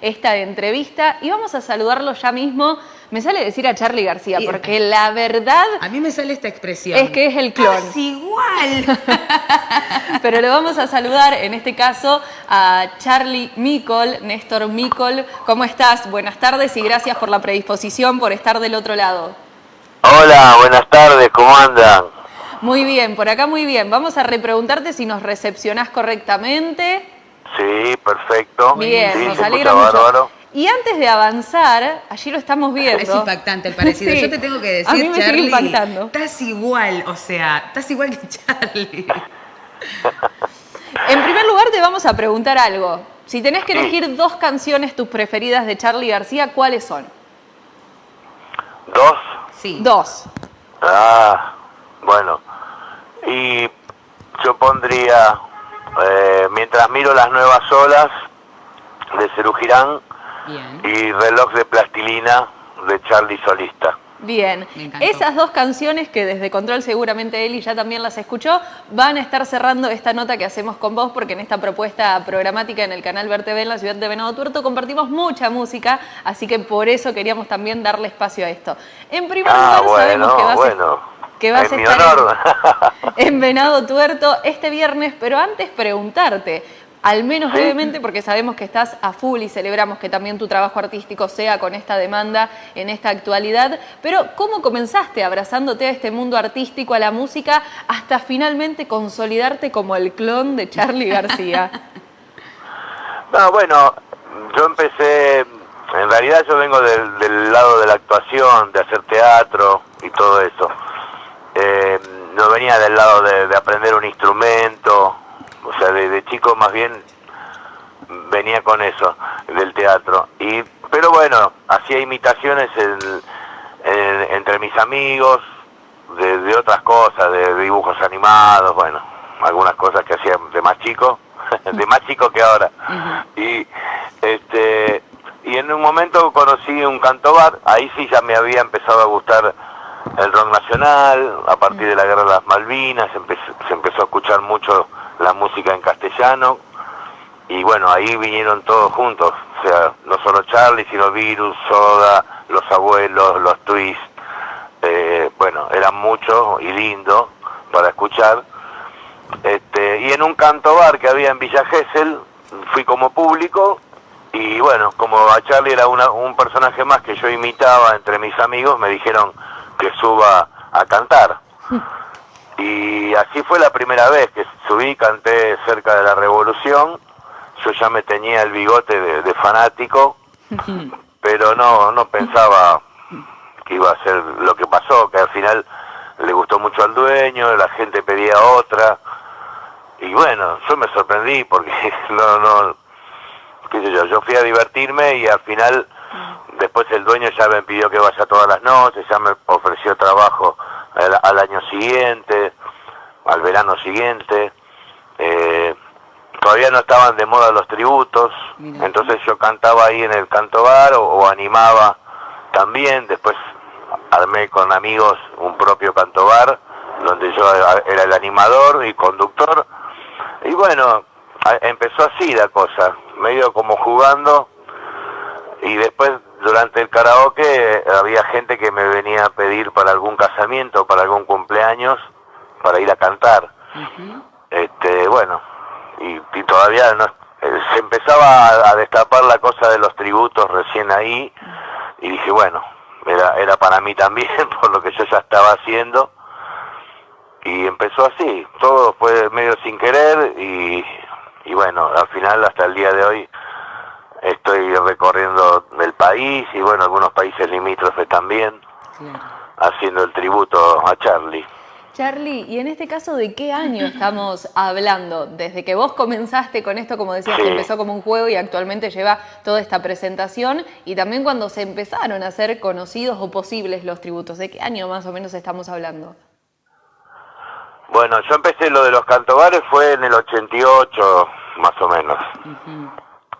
esta entrevista y vamos a saludarlo ya mismo. Me sale decir a Charlie García, porque la verdad... A mí me sale esta expresión. Es que es el clon. Es igual. Pero lo vamos a saludar, en este caso, a Charlie Micol, Néstor Micol. ¿Cómo estás? Buenas tardes y gracias por la predisposición, por estar del otro lado. Hola, buenas tardes, ¿cómo andan? Muy bien, por acá muy bien. Vamos a repreguntarte si nos recepcionás correctamente. Sí, perfecto. Bien, nos alegra mucho. Y antes de avanzar, allí lo estamos viendo. Es impactante el parecido. Yo te tengo que decir, a mí me Charlie, sigue impactando. estás igual, o sea, estás igual que Charlie. en primer lugar te vamos a preguntar algo. Si tenés que elegir dos canciones tus preferidas de Charlie García, ¿cuáles son? ¿Dos? Sí. Dos. Ah, bueno. Y yo pondría eh, mientras miro las nuevas olas de Cerú Girán y Reloj de Plastilina de Charlie Solista. Bien, esas dos canciones que desde Control seguramente Eli ya también las escuchó, van a estar cerrando esta nota que hacemos con vos porque en esta propuesta programática en el canal Ver TV en la ciudad de Venado Tuerto compartimos mucha música, así que por eso queríamos también darle espacio a esto. En primer ah, lugar sabemos que vas bueno que vas a estar En, Venado Tuerto este viernes, pero antes preguntarte, al menos brevemente, porque sabemos que estás a full y celebramos que también tu trabajo artístico sea con esta demanda en esta actualidad, pero ¿cómo comenzaste abrazándote a este mundo artístico, a la música, hasta finalmente consolidarte como el clon de Charlie García? no, bueno, yo empecé, en realidad yo vengo del, del lado de la actuación, de hacer teatro y todo eso no venía del lado de, aprender un instrumento, o sea, de, chico más bien venía con eso, del teatro. Y, pero bueno, hacía imitaciones entre mis amigos, de, otras cosas, de dibujos animados, bueno, algunas cosas que hacía de más chico, de más chico que ahora. Y este y en un momento conocí un cantobar, ahí sí ya me había empezado a gustar el rock nacional, a partir de la guerra de las Malvinas se empezó, a escuchar mucho la música en castellano y bueno, ahí vinieron todos juntos, o sea, no solo Charlie, sino Virus, Soda, Los Abuelos, Los Twists, eh, bueno, eran muchos y lindos para escuchar. Este, y en un canto bar que había en Villa Gesell, fui como público y bueno, como a Charlie era un personaje más que yo imitaba entre mis amigos, me dijeron, que suba a cantar. Y así fue la primera vez que subí, canté cerca de la revolución. Yo ya me tenía el bigote de, fanático, pero no, no pensaba que iba a ser lo que pasó, que al final le gustó mucho al dueño, la gente pedía otra. Y bueno, yo me sorprendí porque no, no, qué sé yo, yo fui a divertirme y al final Después el dueño ya me pidió que vaya todas las noches, ya me ofreció trabajo al, año siguiente, al verano siguiente. Eh, todavía no estaban de moda los tributos, entonces yo cantaba ahí en el canto bar o, animaba también. Después armé con amigos un propio canto bar, donde yo era el animador y conductor. Y bueno, empezó así la cosa, medio como jugando. Y después durante el karaoke había gente que me venía a pedir para algún casamiento, para algún cumpleaños, para ir a cantar. Este, bueno, y, todavía no, eh, se empezaba a, destapar la cosa de los tributos recién ahí y dije, bueno, era, era para mí también por lo que yo ya estaba haciendo y empezó así, todo fue medio sin querer y, y bueno, al final hasta el día de hoy estoy recorriendo el país y bueno, algunos países limítrofes también, haciendo el tributo a Charlie. Charlie, y en este caso, ¿de qué año estamos hablando? Desde que vos comenzaste con esto, como decías, que empezó como un juego y actualmente lleva toda esta presentación, y también cuando se empezaron a ser conocidos o posibles los tributos, ¿de qué año más o menos estamos hablando? Bueno, yo empecé lo de los cantobares fue en el 88, más o menos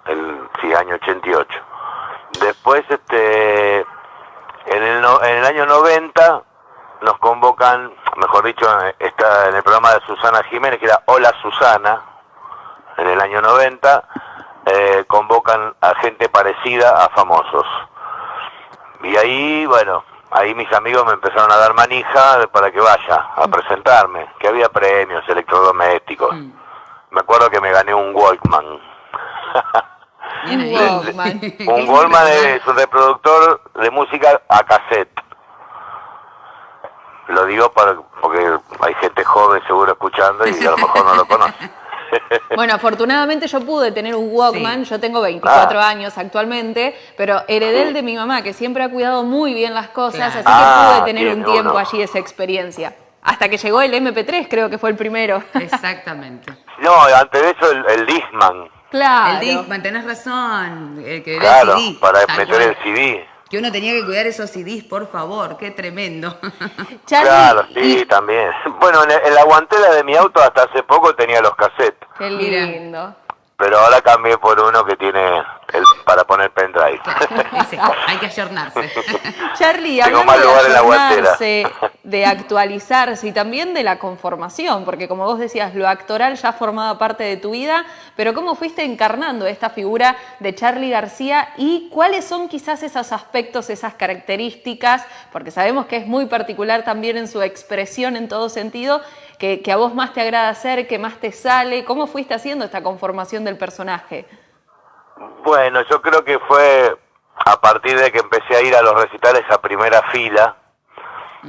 el sí, año 88. Después, este, en el, en el año 90 nos convocan, mejor dicho, está en el programa de Susana Jiménez, que era Hola Susana, en el año 90, eh, convocan a gente parecida a famosos. Y ahí, bueno, ahí mis amigos me empezaron a dar manija para que vaya a presentarme, que había premios electrodomésticos. Mm. Me acuerdo que me gané un Walkman. Bien ahí. Un Walkman. un Walkman es un reproductor de música a cassette. Lo digo para, porque hay gente joven seguro escuchando y a lo mejor no lo conoce. Bueno, afortunadamente yo pude tener un Walkman, yo tengo 24 Ah. años actualmente, pero heredé el de mi mamá, que siempre ha cuidado muy bien las cosas, Claro. así que Ah, pude tener bien, un tiempo uno. allí esa experiencia. Hasta que llegó el MP3, creo que fue el primero. Exactamente. No, antes de eso el, el Discman, claro. El Discman, tenés razón. El que era claro, el CD. para meter el CD. Que uno tenía que cuidar esos CDs, por favor, qué tremendo. Charlie, Claro, sí, y- también. Bueno, en, en la guantera de mi auto hasta hace poco tenía los cassettes, Qué Mira. lindo. Pero ahora cambié por uno que tiene el, para poner pendrive. Hay que ayornarse. Charlie, Tengo hablando más de lugar en la ayornarse, de actualizarse y también de la conformación, porque como vos decías, lo actoral ya formaba parte de tu vida, pero ¿cómo fuiste encarnando esta figura de Charlie García y cuáles son quizás esos aspectos, esas características, porque sabemos que es muy particular también en su expresión en todo sentido, que, que a vos más te agrada hacer, que más te sale? ¿Cómo fuiste haciendo esta conformación del personaje? Bueno, yo creo que fue a partir de que empecé a ir a los recitales a primera fila,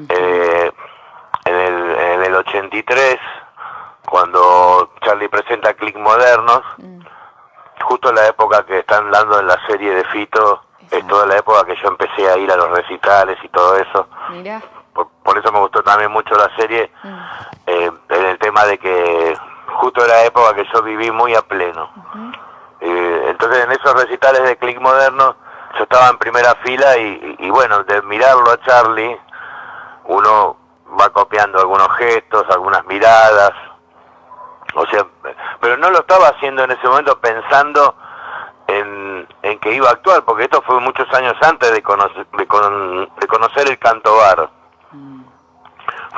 eh, en, el, en el 83, cuando Charlie presenta Click Modernos, justo en la época que están dando en la serie de Fito, es toda la época que yo empecé a ir a los recitales y todo eso. Mirá. Por, por eso me gustó también mucho la serie, eh, en el tema de que justo era la época que yo viví muy a pleno. Eh, entonces en esos recitales de Click Moderno yo estaba en primera fila y, y- y bueno, de mirarlo a Charlie, uno va copiando algunos gestos, algunas miradas, o sea, pero no lo estaba haciendo en ese momento pensando en, en que iba a actuar, porque esto fue muchos años antes de conocer, de, con- de conocer el canto bar.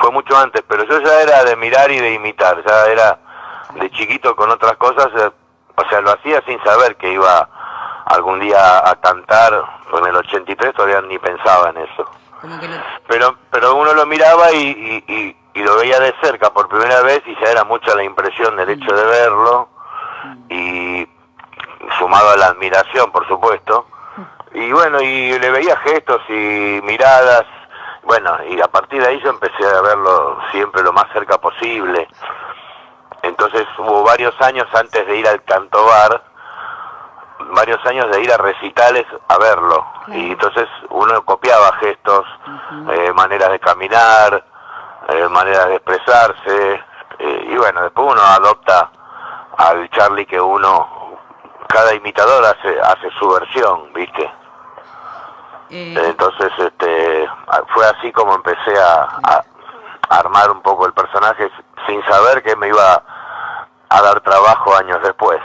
Fue mucho antes, pero yo ya era de mirar y de imitar, ya era de chiquito con otras cosas, eh, o sea, lo hacía sin saber que iba algún día a cantar, en el 83 todavía ni pensaba en eso. Pero pero uno lo miraba y, y, y- y lo veía de cerca por primera vez y ya era mucha la impresión del hecho de verlo y sumado a la admiración por supuesto. Y bueno y le veía gestos y miradas bueno y a partir de ahí yo empecé a verlo siempre lo más cerca posible entonces hubo varios años antes de ir al cantobar varios años de ir a recitales a verlo Claro. y entonces uno copiaba gestos, eh, maneras de caminar, eh, maneras de expresarse eh, y bueno después uno adopta al Charlie que uno cada imitador hace hace su versión, viste. Eh, Entonces este fue así como empecé a, a armar un poco el personaje sin saber que me iba a dar trabajo años después.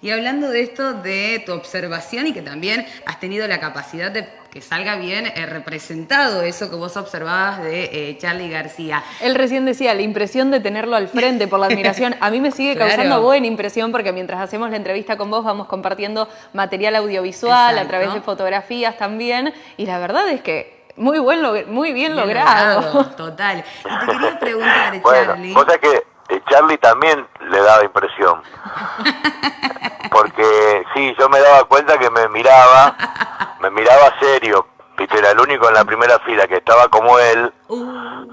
Y hablando de esto, de tu observación y que también has tenido la capacidad de que salga bien eh, representado eso que vos observabas de eh, Charlie García. Él recién decía la impresión de tenerlo al frente por la admiración. A mí me sigue Claro. causando buena impresión porque mientras hacemos la entrevista con vos vamos compartiendo material audiovisual a través de fotografías también. Y la verdad es que muy, buen log- muy bien, Bien logrado. Total. Y te quería preguntar, Bueno, Charlie. vos sabés que Charlie también le daba impresión. Porque sí, yo me daba cuenta que me miraba, me miraba serio. Viste, era el único en la primera fila que estaba como él, Uh,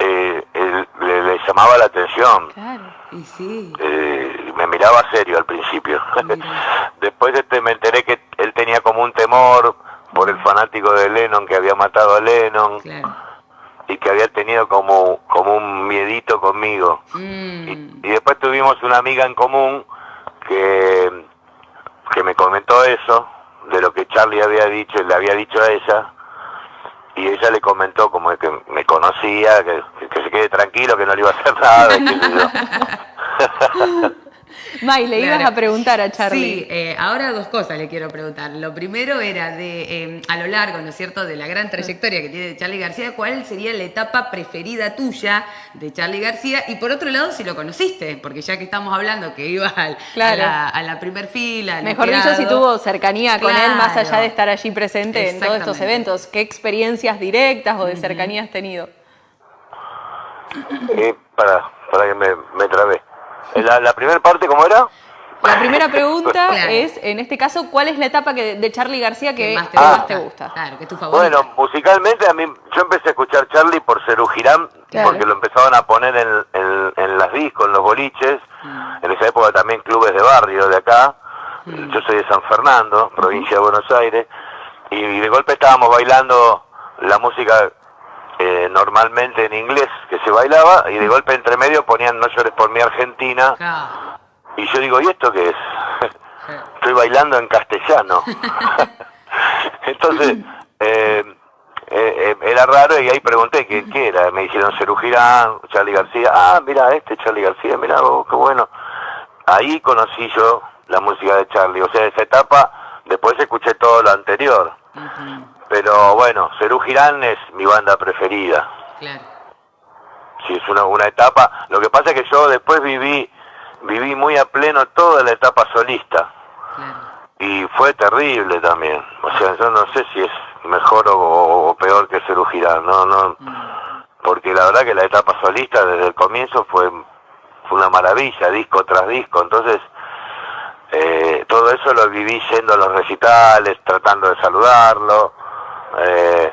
eh, él- le, le llamaba la atención. Claro. y sí. Eh, me miraba serio al principio. Después este, me enteré que él tenía como un temor por el fanático de Lennon que había matado a Lennon Claro. Y que había tenido como, como un miedito conmigo. Y, Mm, y después tuvimos una amiga en común que, que me comentó eso, de lo que Charlie había dicho, le había dicho a ella, y ella le comentó como que me conocía, que, que se quede tranquilo, que no le iba a hacer nada. y qué sé yo. May, le ibas a preguntar a Charlie. Sí, eh, ahora dos cosas le quiero preguntar. Lo primero era de, eh, a lo largo, ¿no es cierto?, de la gran trayectoria que tiene Charlie García, ¿cuál sería la etapa preferida tuya de Charlie García? Y por otro lado, si lo conociste, porque ya que estamos hablando que iba al, a, la, a primer fila. Mejor dicho, si tuvo cercanía con él, más allá de estar allí presente en todos estos eventos. ¿Qué experiencias directas o de cercanía has tenido? Eh, para, para que me, me trabé. La, la primera parte, ¿cómo era? La primera pregunta es, en este caso, ¿cuál es la etapa que, de Charlie García que, más, te, gusta? Claro, que es tu favorita. Bueno, musicalmente a mí, yo empecé a escuchar Charlie por Cerú Girán, porque lo empezaban a poner en, en, las discos, en los boliches, mm. en esa época también clubes de barrio de acá. Mm. Yo soy de San Fernando, provincia de Buenos Aires, y de golpe estábamos bailando la música eh, normalmente en inglés que se bailaba y de golpe entre medio ponían No llores por mi Argentina y yo digo, ¿y esto qué es? Estoy bailando en castellano. Entonces, eh, eh, era raro y ahí pregunté qué, qué era. Me dijeron Cerú Girán, Charlie García. Ah, mira, este Charlie García, mira, qué bueno. Ahí conocí yo la música de Charlie. O sea, esa etapa, después escuché todo lo anterior. Pero bueno, Cerú Girán es mi banda preferida. Claro. Sí, es una, una etapa. Lo que pasa es que yo después viví, viví muy a pleno toda la etapa solista. Claro. Y fue terrible también. O sea, yo no sé si es mejor o, peor que Cerú Girán. No, no. Mm. Porque la verdad que la etapa solista desde el comienzo fue, fue una maravilla, disco tras disco. Entonces, eh, todo eso lo viví yendo a los recitales, tratando de saludarlo. Eh,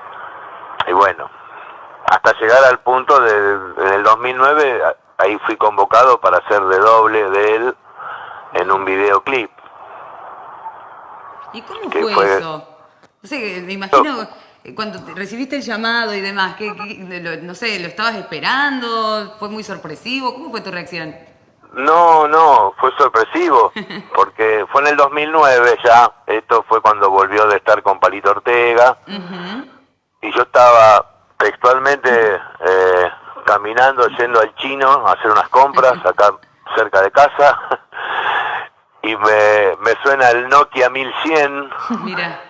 y bueno, hasta llegar al punto de, en el 2009, ahí fui convocado para hacer de doble de él en un videoclip. ¿Y cómo fue, eso? No sé, me imagino cuando recibiste el llamado y demás, que, no sé, ¿lo estabas esperando? ¿Fue muy sorpresivo? ¿Cómo fue tu reacción? No, no, fue sorpresivo, porque fue en el 2009 ya, esto fue cuando volvió de estar con Palito Ortega, y yo estaba textualmente eh, caminando, yendo al chino a hacer unas compras acá cerca de casa, y me, me suena el Nokia 1100. Mira,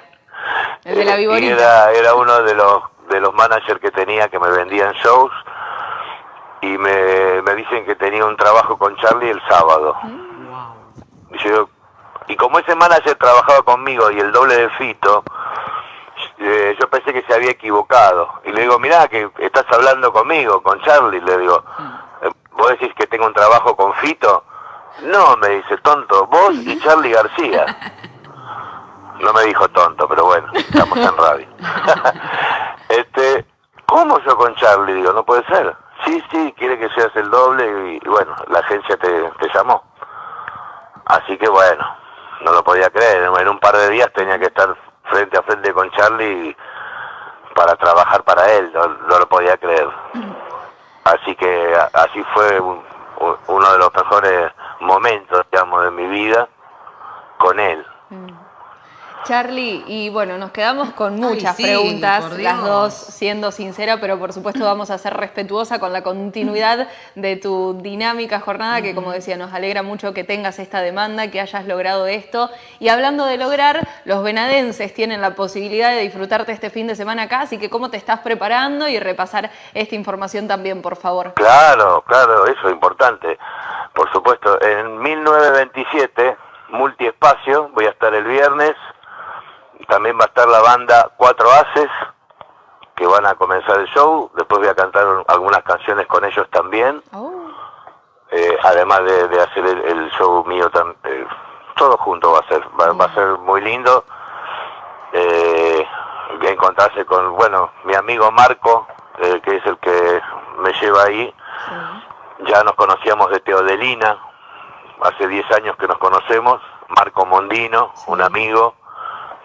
el de la y era, era uno de los, de los managers que tenía que me vendían shows, y me, me dicen que tenía un trabajo con Charlie el sábado. Y, yo, y como ese manager trabajaba conmigo y el doble de Fito, eh, yo pensé que se había equivocado. Y le digo, mirá, que estás hablando conmigo, con Charlie. Le digo, eh, ¿vos decís que tengo un trabajo con Fito? No, me dice, tonto, vos y Charlie García. No me dijo tonto, pero bueno, estamos en radio. este, ¿cómo yo con Charlie? Digo, no puede ser. Sí, sí, quiere que seas el doble y, bueno, la agencia te, llamó. Así que bueno, no lo podía creer. En un par de días tenía que estar frente a frente con Charlie para trabajar para él, no, lo podía creer. Así que así fue uno de los mejores momentos, digamos, de mi vida con él. Mm. Charlie, y bueno, nos quedamos con muchas preguntas, las dos siendo sincera, pero por supuesto vamos a ser respetuosa con la continuidad de tu dinámica jornada, que como decía, nos alegra mucho que tengas esta demanda, que hayas logrado esto. Y hablando de lograr, los venadenses tienen la posibilidad de disfrutarte este fin de semana acá, así que cómo te estás preparando y repasar esta información también, por favor. Claro, claro, eso es importante. Por supuesto, en 1927, multiespacio, voy a estar el viernes también va a estar la banda Cuatro Haces, que van a comenzar el show. Después voy a cantar algunas canciones con ellos también. Oh. Eh, además de, hacer el, show mío, eh, todo junto va a ser. Va, a ser muy lindo. Eh, voy a encontrarse con, bueno, mi amigo Marco, eh, que es el que me lleva ahí. Ya nos conocíamos de Teodelina, hace 10 años que nos conocemos. Marco Mondino, un amigo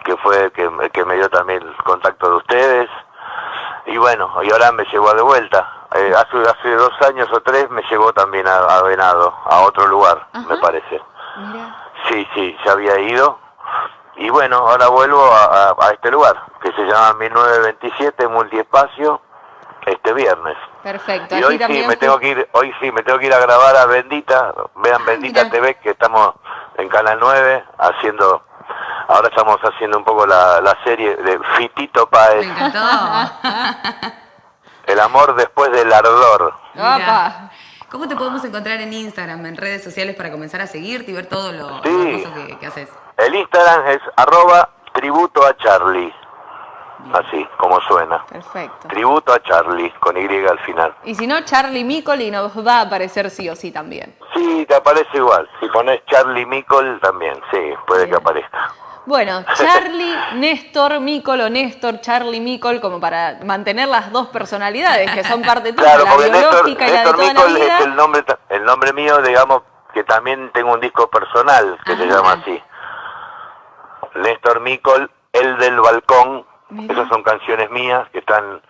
que fue que, que me dio también el contacto de ustedes. Y bueno, y ahora me llegó de vuelta. Eh, hace, hace dos años o tres me llegó también a, Venado, a otro lugar, me parece. Sí, sí, ya había ido. Y bueno, ahora vuelvo a, a, este lugar, que se llama 1927 Multiespacio, este viernes. Perfecto. Y hoy sí me tengo que ir, hoy sí me tengo que ir a grabar a Bendita, vean Bendita mira. TV que estamos en Canal 9 haciendo ahora estamos haciendo un poco la, la serie de Fitito Me Páez, encantó. El amor después del ardor. Apa. ¿Cómo te podemos encontrar en Instagram, en redes sociales para comenzar a seguirte y ver todo lo, Sí. que, que haces? El Instagram es arroba tributo a Charlie. Así, como suena. Perfecto. Tributo a Charlie, con Y al final. Y si no, Charlie Micoli nos va a aparecer sí o sí también. Sí, te aparece igual. Si pones Charlie Mickle también, sí, puede que aparezca. Bueno, Charlie, Néstor, Micol o Néstor, Charlie, Micol, como para mantener las dos personalidades que son parte tuya, Claro, la porque Néstor, biológica y la de Néstor toda la Mickle vida. es el nombre, el nombre mío, digamos, que también tengo un disco personal que se Ah. llama así. Néstor Mickle, El del Balcón. Mira. Esas son canciones mías que están,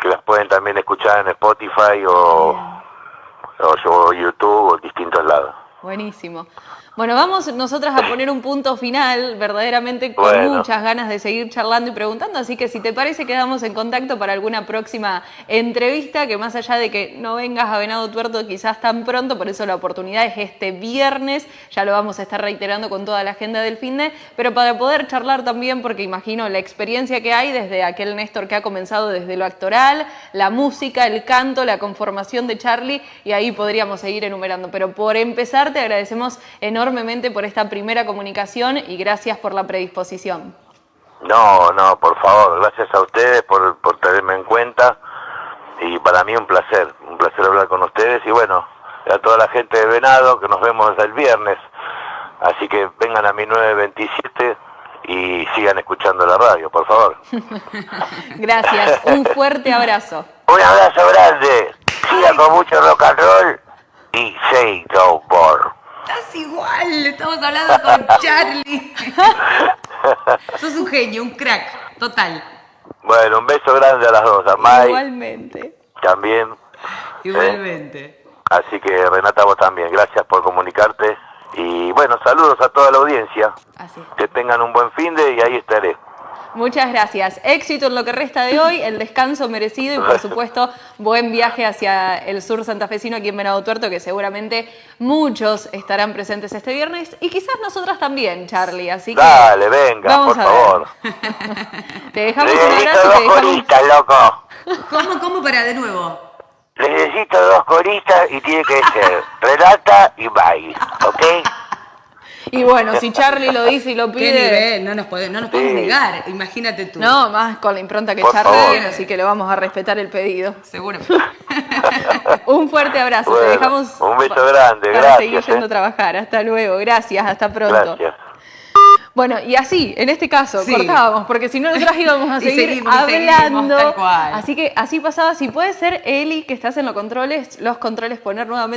que las pueden también escuchar en Spotify o, o, o YouTube o distintos lados. Buenísimo. Bueno, vamos nosotras a poner un punto final, verdaderamente con Bueno. muchas ganas de seguir charlando y preguntando, así que si te parece quedamos en contacto para alguna próxima entrevista, que más allá de que no vengas a Venado Tuerto quizás tan pronto, por eso la oportunidad es este viernes, ya lo vamos a estar reiterando con toda la agenda del fin de, pero para poder charlar también, porque imagino la experiencia que hay desde aquel Néstor que ha comenzado desde lo actoral, la música, el canto, la conformación de Charlie, y ahí podríamos seguir enumerando. Pero por empezar, te agradecemos enormemente por esta primera comunicación y gracias por la predisposición. No, no, por favor, gracias a ustedes por, por tenerme en cuenta y para mí un placer, un placer hablar con ustedes y bueno, a toda la gente de Venado que nos vemos el viernes, así que vengan a mi 927 y sigan escuchando la radio, por favor. Gracias, un fuerte abrazo. Un abrazo grande, sigan con mucho rock and roll no more. Estás igual, estamos hablando con Charlie. Sos un genio, un crack, total. Bueno, un beso grande a las dos, a Mai Igualmente. también, Igualmente. así que Renata vos también, gracias por comunicarte y bueno, saludos a toda la audiencia. Así es. Que tengan un buen fin de y ahí estaré. Muchas gracias. Éxito en lo que resta de hoy, el descanso merecido y por supuesto buen viaje hacia el sur santafesino aquí en Venado Tuerto, que seguramente muchos estarán presentes este viernes y quizás nosotras también, Charlie. Así que Dale, venga, vamos por a ver. favor. te dejamos un Necesito abrazo y te dos dejamos... coristas, loco. ¿Cómo, cómo para de nuevo? Necesito dos coristas y tiene que ser Renata y May, ¿ok? Y bueno, si Charlie lo dice y lo ¿Qué pide... nivel? No nos, podemos, no nos podemos Sí. negar, imagínate tú. No, más con la impronta que Por Charlie favor. tiene, así que le vamos a respetar el pedido. Seguramente. Un fuerte abrazo, te dejamos un beso grande, para gracias, seguir yendo eh. a trabajar. Hasta luego, gracias, hasta pronto. Gracias. Bueno, y así, en este caso, Sí. cortábamos, porque si no nosotros íbamos a seguir seguimos, y seguimos, hablando. tal cual. Así que así pasaba, si puede ser Eli, que estás en los controles, los controles poner nuevamente.